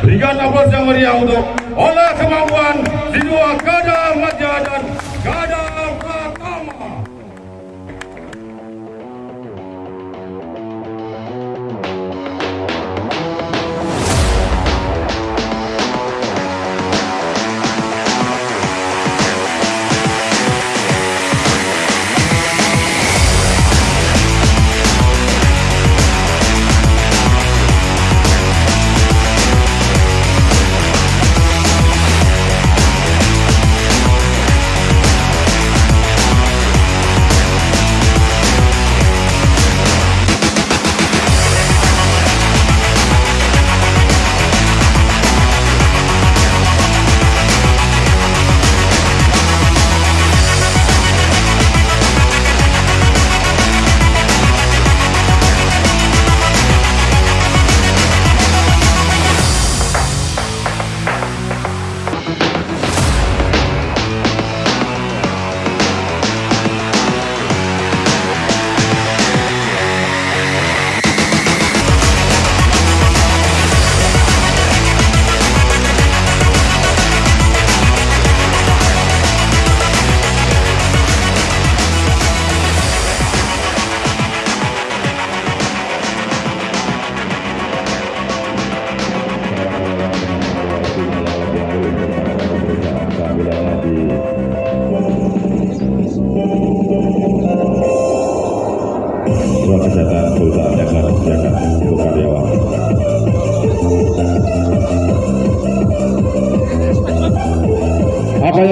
Berikan aplaus yang meriah untuk olah kemampuan siswa Kada Madya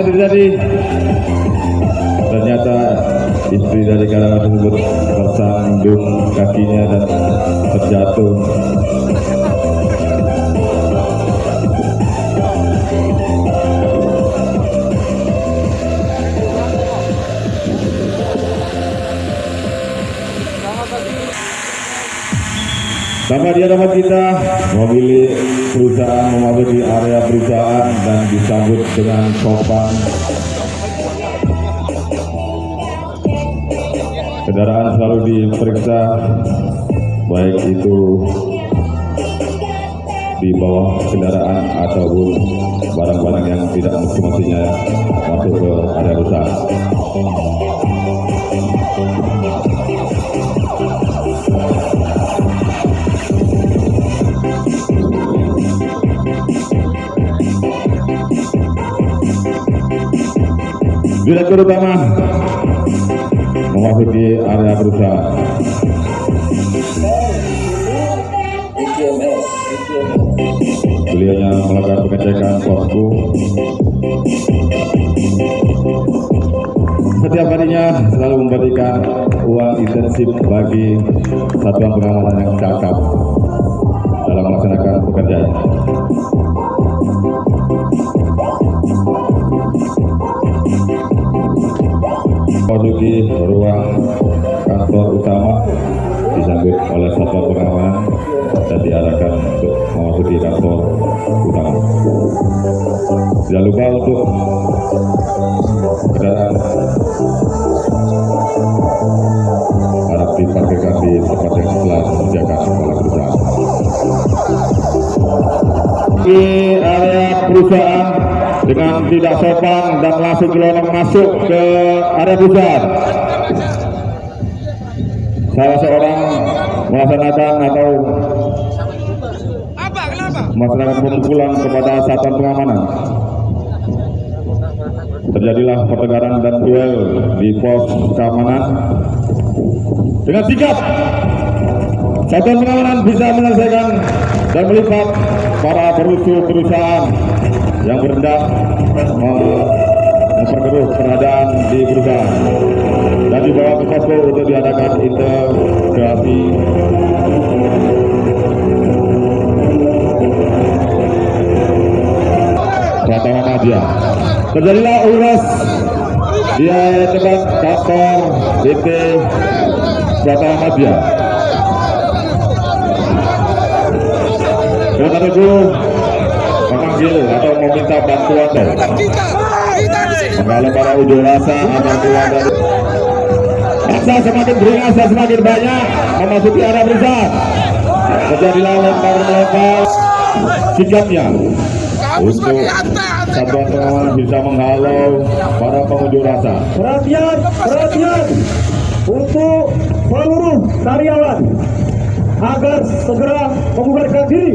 Yang terjadi? Ternyata istri dari karyawan tersebut tersandung kakinya dan terjatuh. Tanpa dia dapat kita memilih perusahaan memasuki area perusahaan dan disambut dengan sopan. Kendaraan selalu diperiksa, baik itu di bawah kendaraan ataupun barang-barang yang tidak mesti-mestinya masuk ke area perusahaan. Direktur utama memasuki area perusahaan. Beliaunya melakukan pengecekan posku. Setiap harinya selalu memberikan uang intensif bagi satuan pengamanan yang cakap dalam melaksanakan pekerjaan. Memasuki ruang kantor utama disambut oleh satuan pengamanan dan diarahkan untuk memasuki kantor utama. Jangan lupa untuk kendaraan harap diparkirkan di tempat yang telah disediakan oleh perusahaan. Di area perusahaan dengan tidak sopan dan langsung gelonong masuk ke area perusahaan. Salah seorang melaksanakan atau melaksanakan pemukulan kepada satuan pengamanan. Terjadilah pertengkaran dan duel di pos keamanan dengan sigap satuan pengamanan bisa menyelesaikan dan melipat para perusuh perusahaan yang berhendak me- memperkeruh keberadaan di perusahaan dan dibawa ke posko untuk diadakan integrasi. Pratama Madya. Terjadilah uras di depan kantor DP Pratama Madya. Karena itu memanggil atau meminta bantuan dari Kita, kita di sini. kalau para unjuk rasa atau keluar dari Masa semakin beringas dan semakin banyak memasuki area perusahaan. Terjadilah lempar-lempar sikapnya untuk satuan pengamanan bisa menghalau para pengunjuk rasa. perhatian, perhatian untuk seluruh karyawan agar segera membubarkan diri.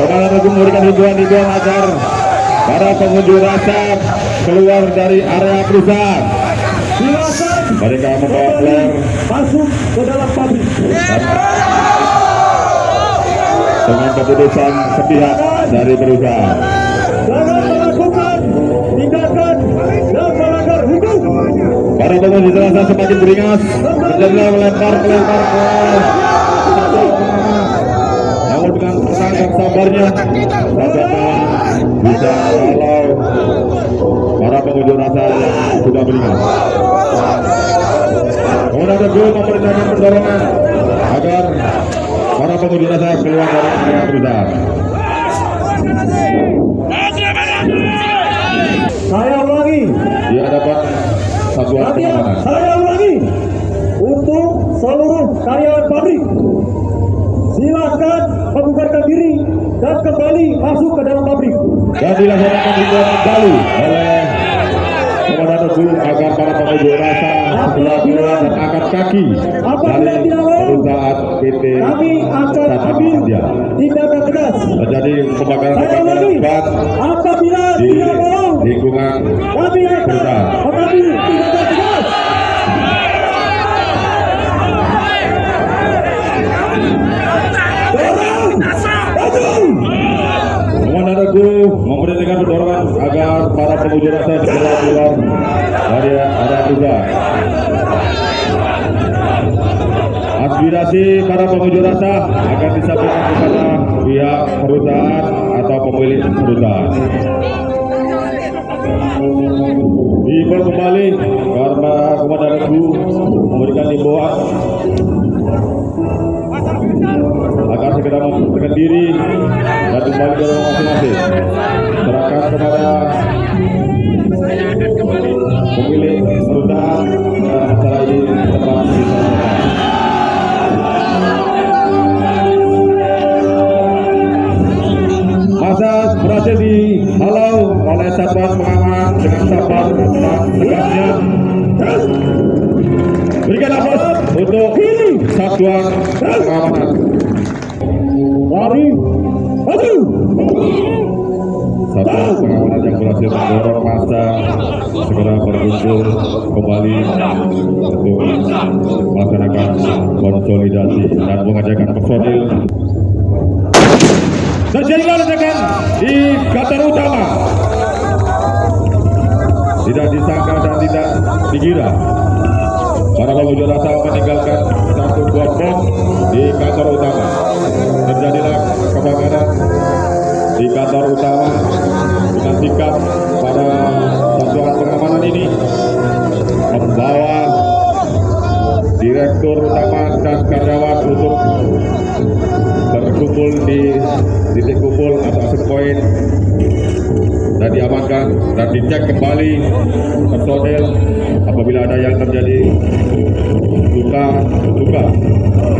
Agung memberikan himbauan-himbauan agar para pengunjuk rasa keluar dari area perusahaan. Mereka membawa flare masuk ke dalam pabrik. dengan keputusan sepihak dari perusahaan. Jangan melakukan tindakan yang melanggar hukum. Para pengunjuk rasa semakin beringas, menjadilah melempar melempar ke namun dengan tenang dan sabarnya, bagaimana bisa kalau para pengunjuk rasa yang sudah beringas. Komandan Teguh memerintahkan pertolongan agar para pengunjuk rasa keluar dari area perusahaan. Saya ulangi, Di hadapan satuan pengamanan. saya ulangi untuk seluruh karyawan pabrik. Silakan membubarkan diri dan kembali masuk ke dalam pabrik. dan dilaksanakan ribuan kembali oleh Komandan Teguh agar para pengunjuk rasa keluar dan angkat kaki dari perusahaan PT Kami akan ambil tindakan tegas. Terjadi kebakaran ulangi, ban apabila di tidak mau, lingkungan kami akan mengambil tindakan tegas. Dorong, maju. Komandan Teguh memerintahkan pertolongan agar para pengunjuk rasa segera keluar dari area perusahaan. Aspirasi para pengunjuk rasa akan disampaikan kepada pihak perusahaan atau pemilik perusahaan. Diimbau kembali karena Komandan Teguh memberikan himbauan agar segera mempersiapkan diri dan kembali ke satuan pengamanan dengan sabar dan tegasnya. Berikan aplaus untuk satuan pengamanan. Mari, maju. Satuan pengamanan yang berhasil mendorong masa segera berkumpul kembali untuk melaksanakan konsolidasi dan mengajarkan personil. Terjadilah ledakan di Qatar Utama. Tidak disangka dan tidak dikira para pengunjuk rasa meninggalkan satu buah bom di kantor utama. Terjadilah kebakaran di kantor utama dengan sikap pada dicek kembali personel apabila ada yang terjadi luka luka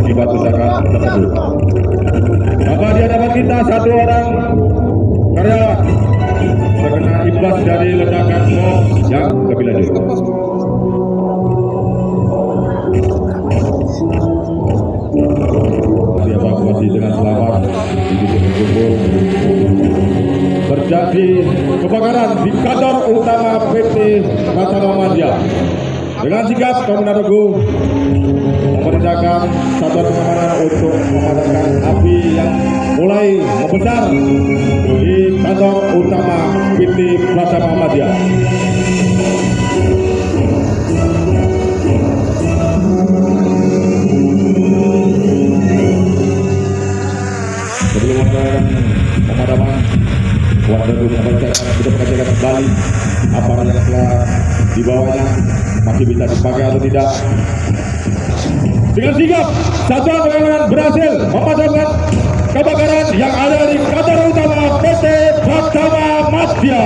akibat ledakan tersebut. Apa di hadapan kita satu orang karyawan terkena imbas dari ledakan bom yang lebih lanjut. Dievakuasi dengan selamat di terjadi kebakaran di kantor utama PT Tata Muhammadiyah. Dengan sikap Komandan Teguh memerintahkan satuan pengamanan untuk memadamkan api yang mulai membesar di kantor utama PT Muhammadiyah. Melakukan pemadaman, Kuat Teguh membacakan sudah mengajarkan kembali apa yang telah dibawanya masih bisa dipakai atau tidak. Dengan sigap, satuan pengamanan berhasil memadamkan kebakaran yang ada di kantor utama PT Pratama Madya.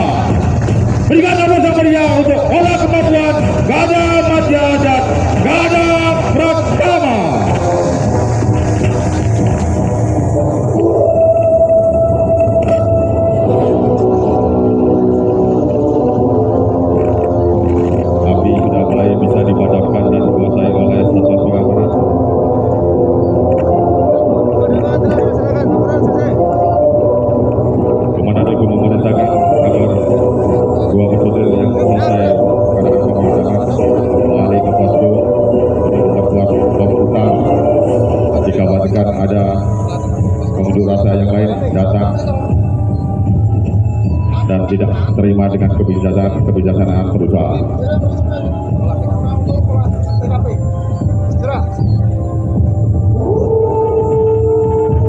Berikan nama meriah untuk olah kemampuan Gada Madya dan Gada Pratama. tidak terima dengan kebijakan kebijaksanaan perusahaan.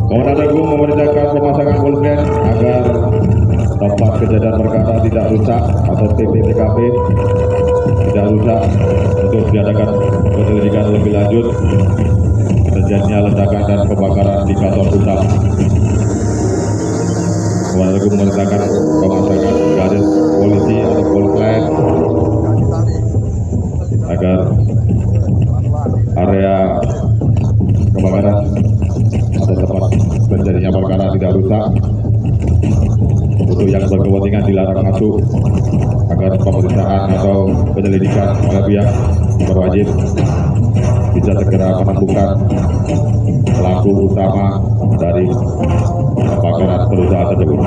Komandan Agung memerintahkan pemasangan full agar kejadian perkara tidak rusak atau TPTKP tidak rusak untuk diadakan penyelidikan lebih lanjut. Terjadinya ledakan dan kebakaran di kantor utama. Komandan Agung memerintahkan pemasangan garis polisi atau polsek agar area kebakaran atau tempat terjadinya perkara tidak rusak untuk yang berkepentingan dilarang masuk agar pemeriksaan atau penyelidikan oleh pihak berwajib bisa segera menemukan pelaku utama dari kebakaran perusahaan tersebut.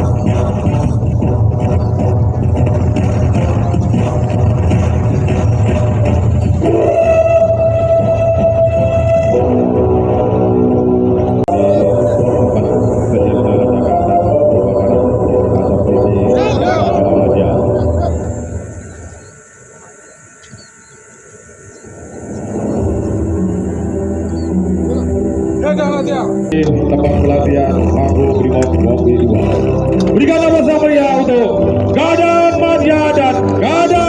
Tempat pelatihan Magus Brimob Mobil 2. Berikan nama meriah untuk Gadan Madyada.